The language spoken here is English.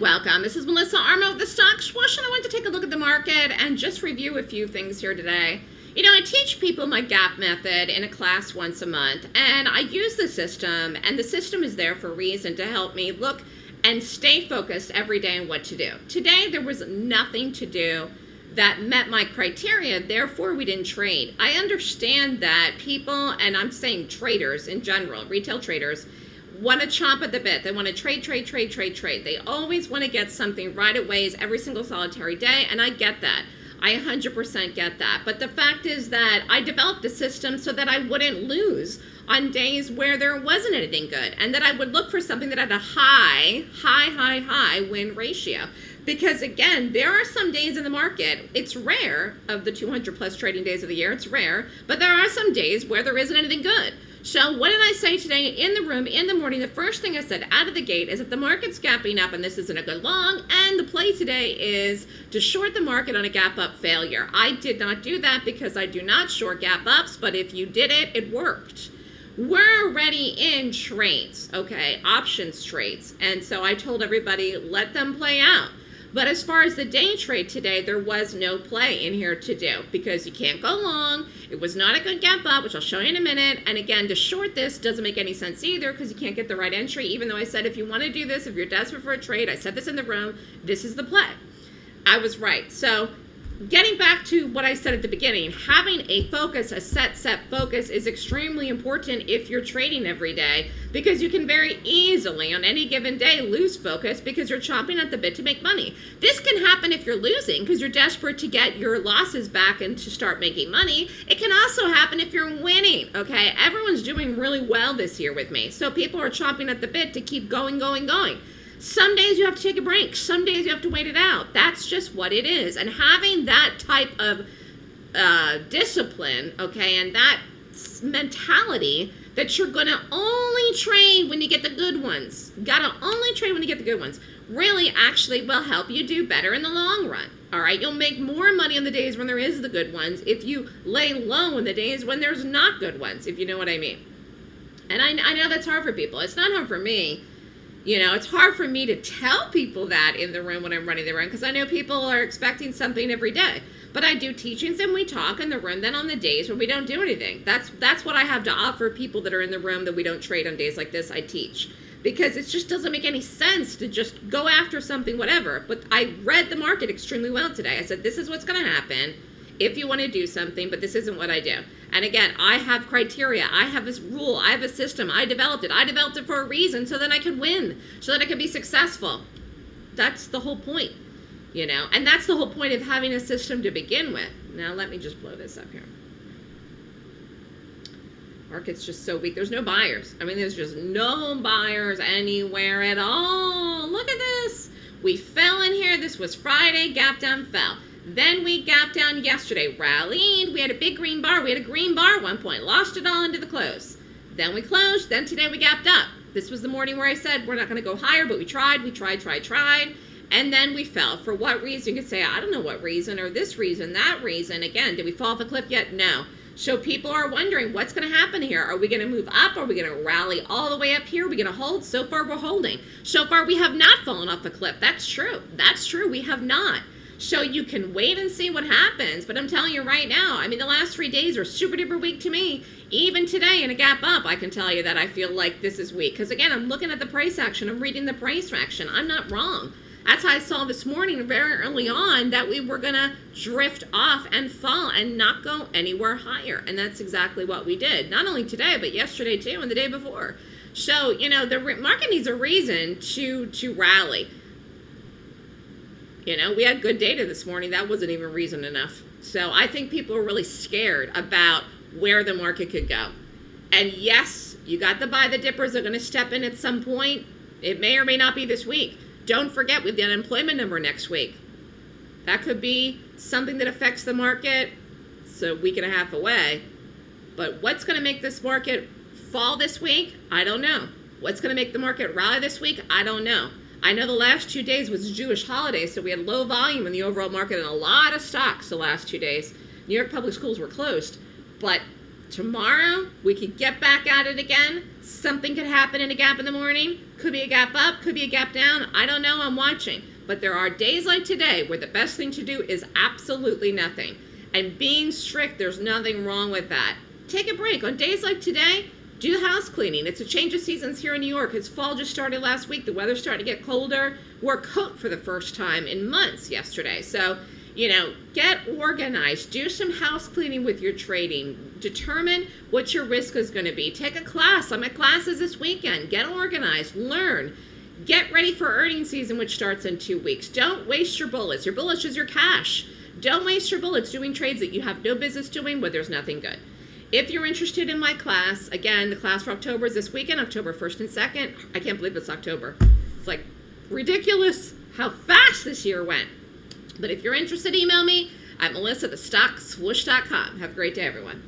welcome. This is Melissa Armo with the Stock Swoosh, and I want to take a look at the market and just review a few things here today. You know, I teach people my GAP method in a class once a month, and I use the system, and the system is there for a reason to help me look and stay focused every day on what to do. Today, there was nothing to do that met my criteria, therefore we didn't trade. I understand that people, and I'm saying traders in general, retail traders, want to chomp at the bit. They want to trade, trade, trade, trade, trade. They always want to get something right away is every single solitary day, and I get that. I 100% get that. But the fact is that I developed a system so that I wouldn't lose on days where there wasn't anything good and that I would look for something that had a high, high, high, high win ratio. Because again, there are some days in the market, it's rare of the 200 plus trading days of the year, it's rare, but there are some days where there isn't anything good. So what did I say today in the room in the morning? The first thing I said out of the gate is that the market's gapping up and this isn't a good long and the play today is to short the market on a gap up failure. I did not do that because I do not short gap ups, but if you did it, it worked. We're already in trades, okay, options trades. And so I told everybody, let them play out. But as far as the day trade today, there was no play in here to do because you can't go long. It was not a good gap up, which I'll show you in a minute. And again, to short this doesn't make any sense either because you can't get the right entry, even though I said if you want to do this, if you're desperate for a trade, I said this in the room, this is the play. I was right. So getting back to what I said at the beginning, having a focus, a set, set focus is extremely important if you're trading every day because you can very easily on any given day lose focus because you're chopping at the bit to make money. This can happen if you're losing because you're desperate to get your losses back and to start making money. It can also happen if you're winning, okay? Everyone's doing really well this year with me. So people are chopping at the bit to keep going, going, going. Some days you have to take a break. Some days you have to wait it out. That's just what it is. And having that type of uh, discipline, okay, and that mentality that you're going to only trade when you get the good ones. Got to only trade when you get the good ones. Really actually will help you do better in the long run. All right, you'll make more money on the days when there is the good ones if you lay low in the days when there's not good ones, if you know what I mean. And I, I know that's hard for people. It's not hard for me you know, it's hard for me to tell people that in the room when I'm running the room because I know people are expecting something every day. But I do teachings and we talk in the room then on the days when we don't do anything. That's that's what I have to offer people that are in the room that we don't trade on days like this. I teach because it just doesn't make any sense to just go after something whatever. But I read the market extremely well today. I said this is what's going to happen if you want to do something, but this isn't what I do. And again, I have criteria. I have this rule. I have a system. I developed it. I developed it for a reason so that I can win, so that I can be successful. That's the whole point, you know? And that's the whole point of having a system to begin with. Now, let me just blow this up here. Market's just so weak. There's no buyers. I mean, there's just no buyers anywhere at all. Look at this. We fell in here. This was Friday. Gap down, fell. Then we gapped down yesterday, rallied. We had a big green bar. We had a green bar one point, lost it all into the close. Then we closed. Then today we gapped up. This was the morning where I said we're not going to go higher, but we tried, we tried, tried, tried. And then we fell. For what reason? You could say, I don't know what reason, or this reason, that reason. Again, did we fall off a cliff yet? No. So people are wondering what's going to happen here. Are we going to move up? Are we going to rally all the way up here? Are we going to hold? So far, we're holding. So far, we have not fallen off the cliff. That's true. That's true. We have not. So you can wait and see what happens. But I'm telling you right now, I mean, the last three days are super duper weak to me. Even today in a gap up, I can tell you that I feel like this is weak. Because again, I'm looking at the price action. I'm reading the price action. I'm not wrong. That's how I saw this morning very early on that we were going to drift off and fall and not go anywhere higher. And that's exactly what we did. Not only today, but yesterday too and the day before. So, you know, the market needs a reason to, to rally. You know, we had good data this morning. That wasn't even reason enough. So I think people are really scared about where the market could go. And yes, you got the buy the dippers are going to step in at some point. It may or may not be this week. Don't forget, we have the unemployment number next week. That could be something that affects the market. It's a week and a half away. But what's going to make this market fall this week? I don't know. What's going to make the market rally this week? I don't know. I know the last two days was Jewish holiday, so we had low volume in the overall market and a lot of stocks the last two days. New York public schools were closed. But tomorrow, we could get back at it again. Something could happen in a gap in the morning. Could be a gap up, could be a gap down. I don't know. I'm watching. But there are days like today where the best thing to do is absolutely nothing. And being strict, there's nothing wrong with that. Take a break. On days like today, do house cleaning. It's a change of seasons here in New York. It's fall just started last week. The weather's starting to get colder. Wore a coat for the first time in months yesterday. So, you know, get organized. Do some house cleaning with your trading. Determine what your risk is going to be. Take a class. I'm at classes this weekend. Get organized. Learn. Get ready for earnings season, which starts in two weeks. Don't waste your bullets. Your bullets is your cash. Don't waste your bullets doing trades that you have no business doing where there's nothing good. If you're interested in my class, again, the class for October is this weekend, October 1st and 2nd. I can't believe it's October. It's like ridiculous how fast this year went. But if you're interested, email me at melissa at thestockswoosh.com. Have a great day, everyone.